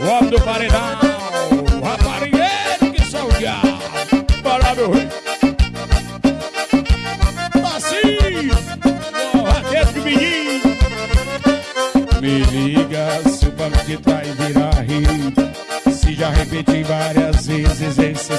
O homem do paredão, raparigueiro que são diabo. Para meu rei. Me liga se o banco de trás virar rio Se já repeti várias vezes esse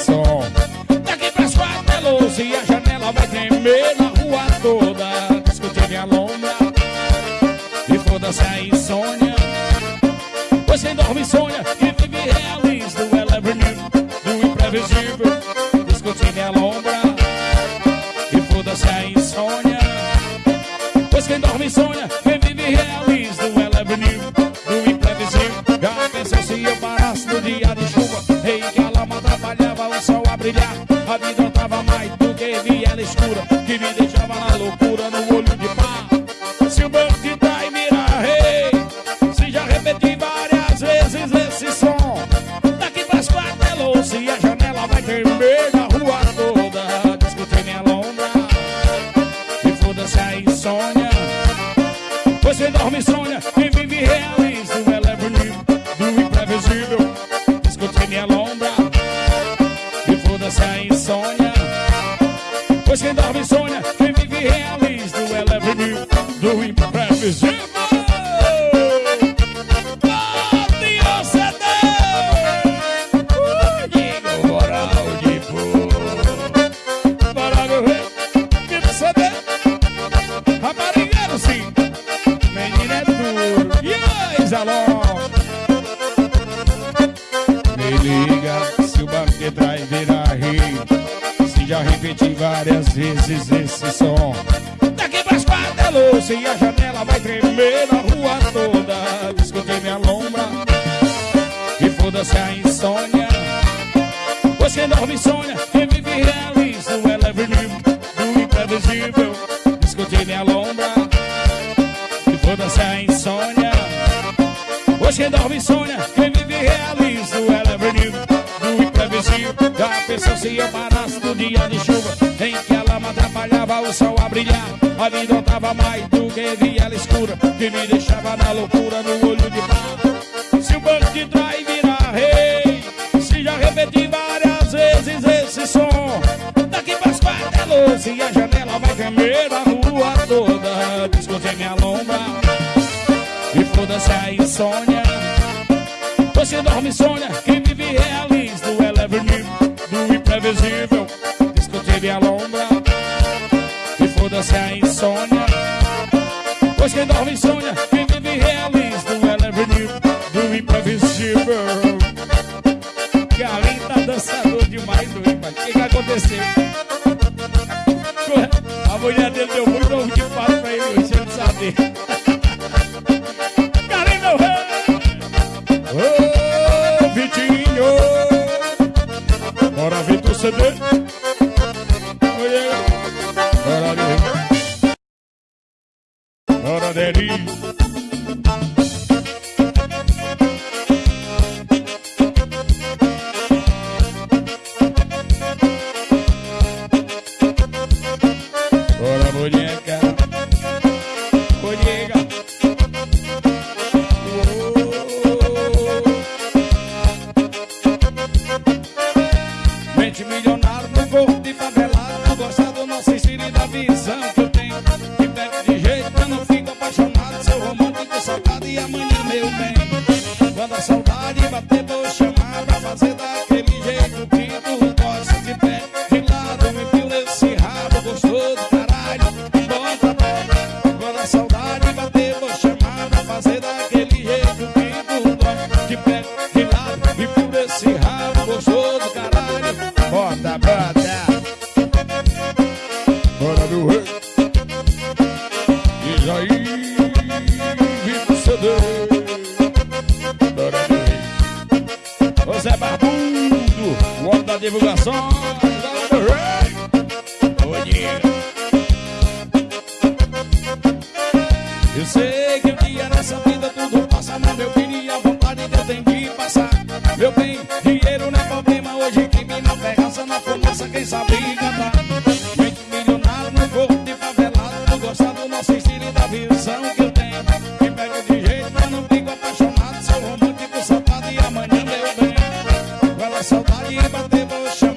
esse som. Daqui pras quatro é luz e a janela vai tremer na rua toda. Escutei minha lombra e foda-se a insônia. Você não me sonha, quem vive realiza o elevador do imprevisível. Escutei minha lombra e foda-se a insônia. Você dorme e sonha, quem vive realiza o elevador é do imprevisível. Da é pessoa se amar sol a brilhar. A vida tava mais do que viela escura, que me deixava na loucura no olho de pá. Se o banco de trás virar rei, se já repeti várias vezes esse som. Daqui pras quatro é luz e a janela vai tremer a rua toda. Descontei minha lomba e foda-se a insônia. Você dorme e sonha Salve so. Adeli pare e no chão.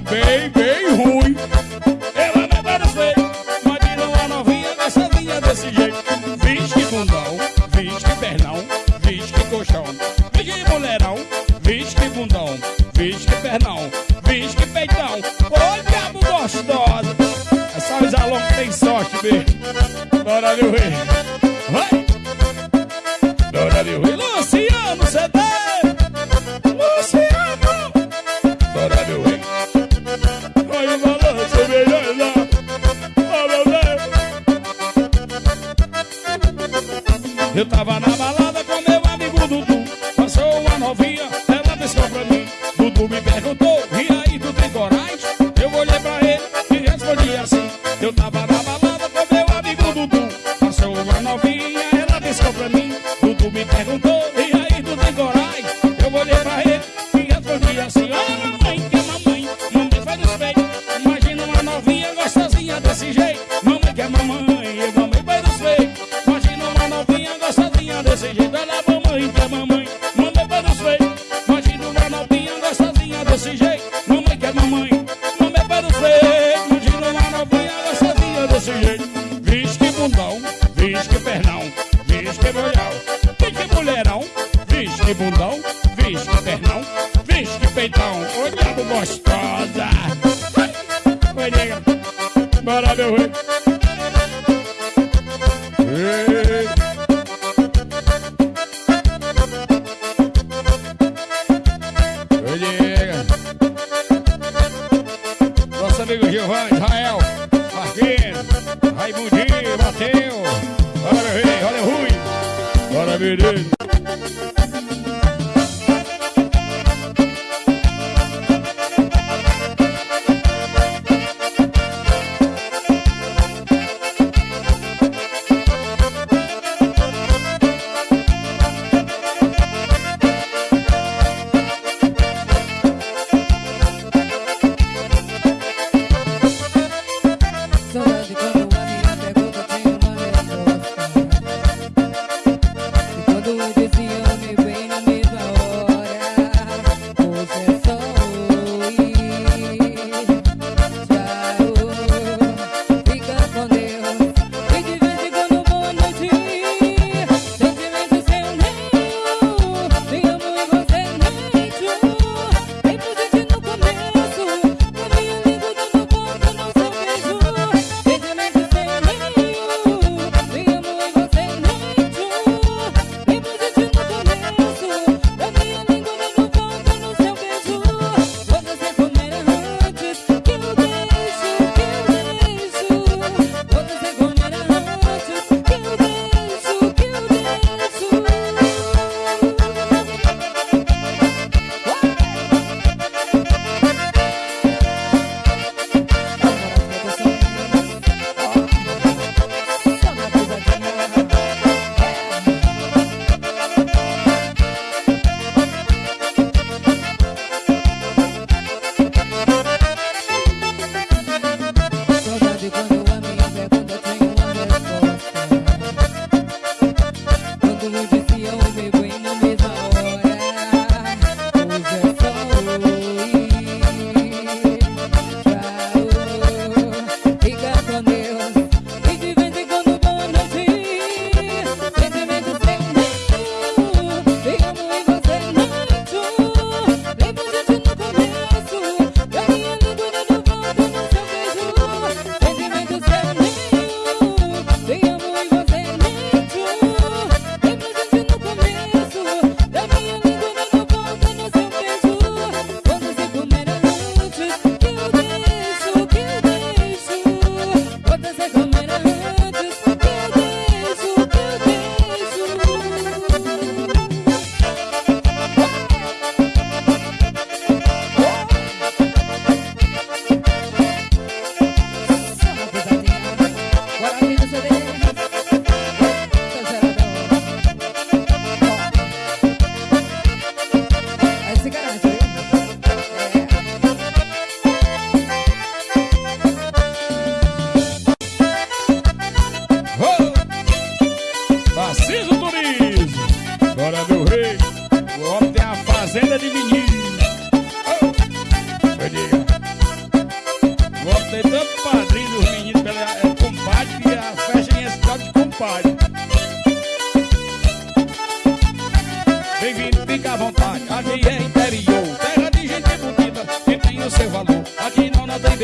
bem, bem ruim. Ela me Mas virou a novinha dançadinha desse jeito. Vixe que bundão, vixe que pernão, vixe que colchão. Vixe que mulherão, vixe que bundão, vixe que pernão, vixe que peitão. Ô diabo gostosa, essa Isalão tem sorte, bicho. Bora, meu rei. it in.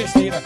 Besteira.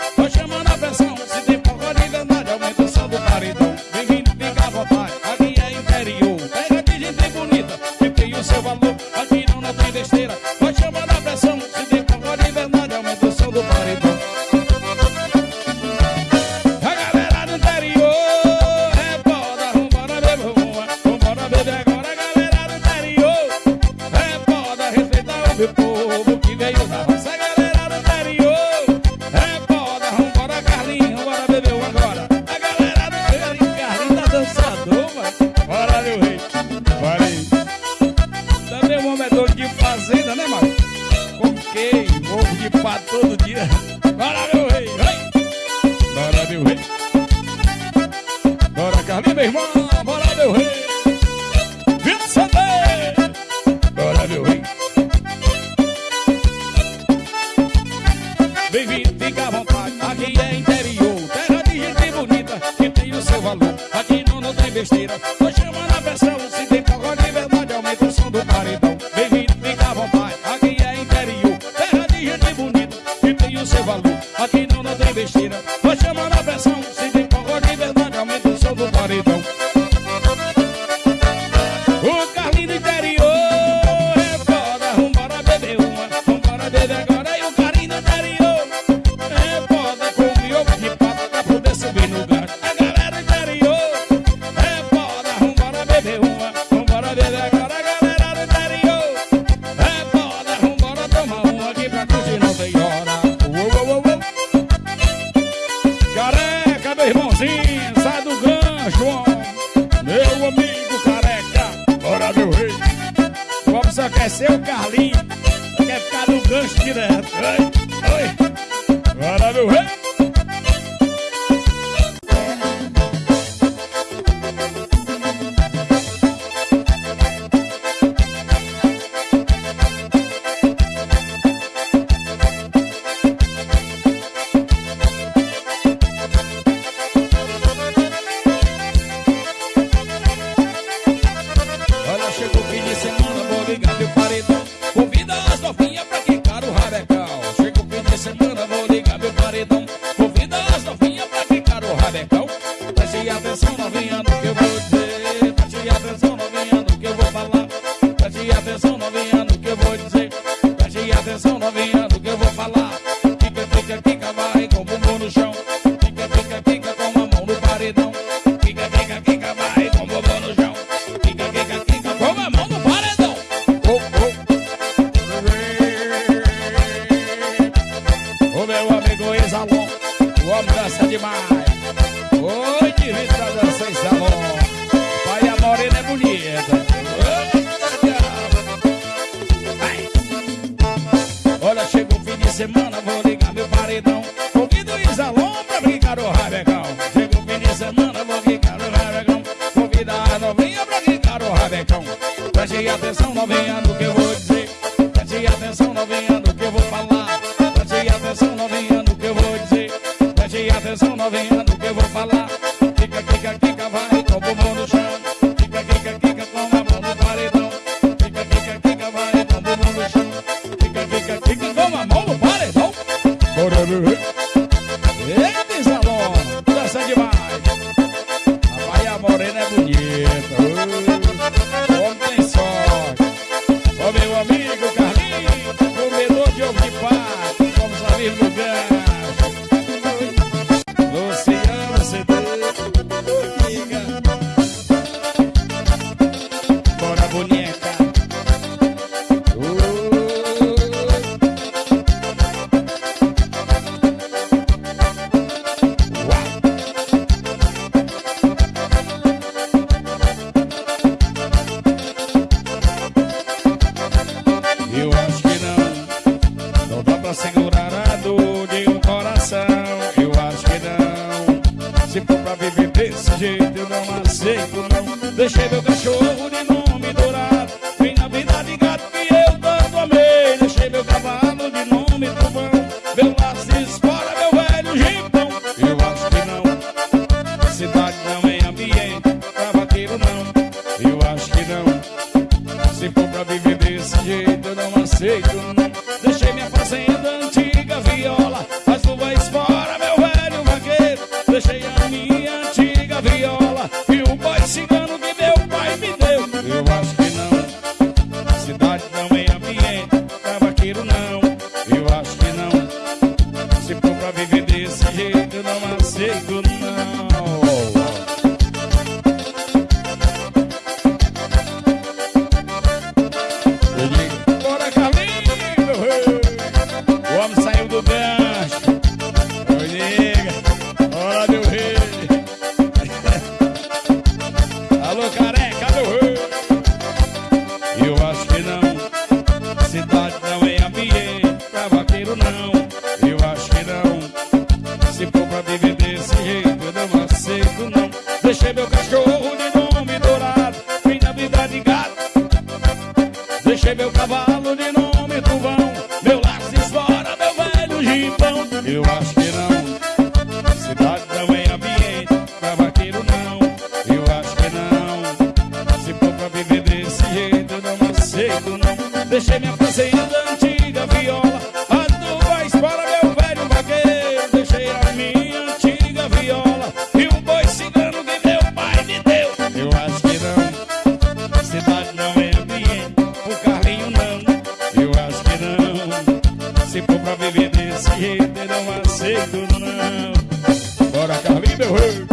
her.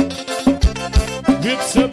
It's a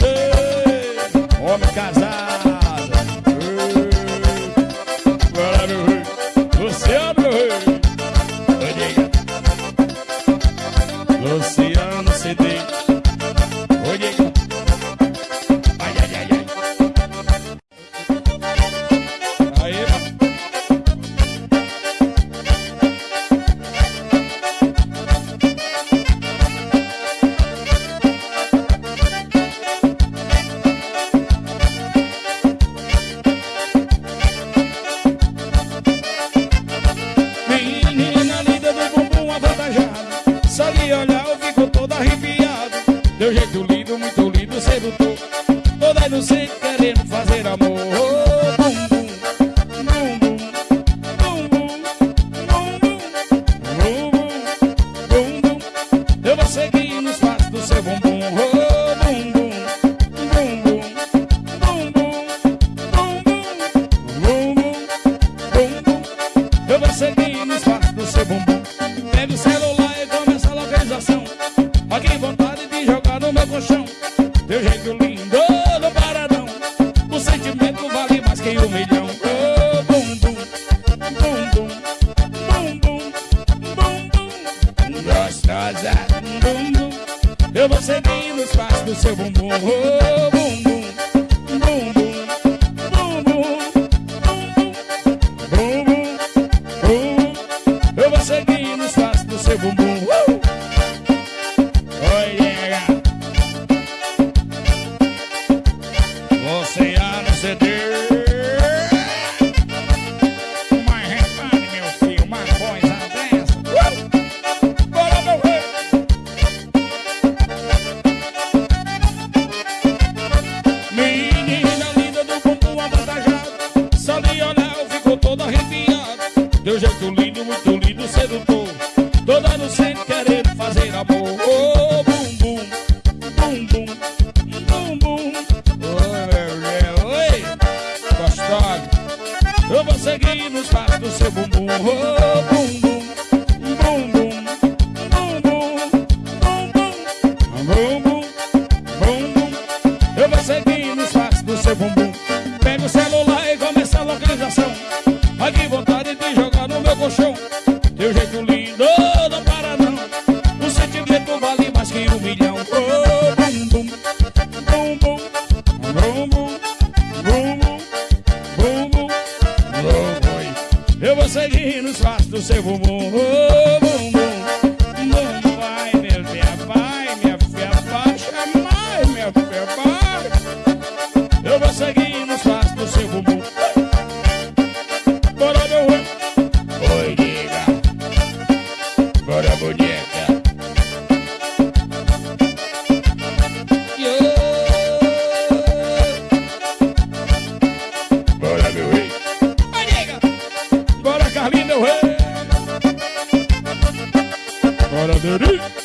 do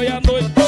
sol e a noite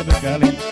Bebê Cali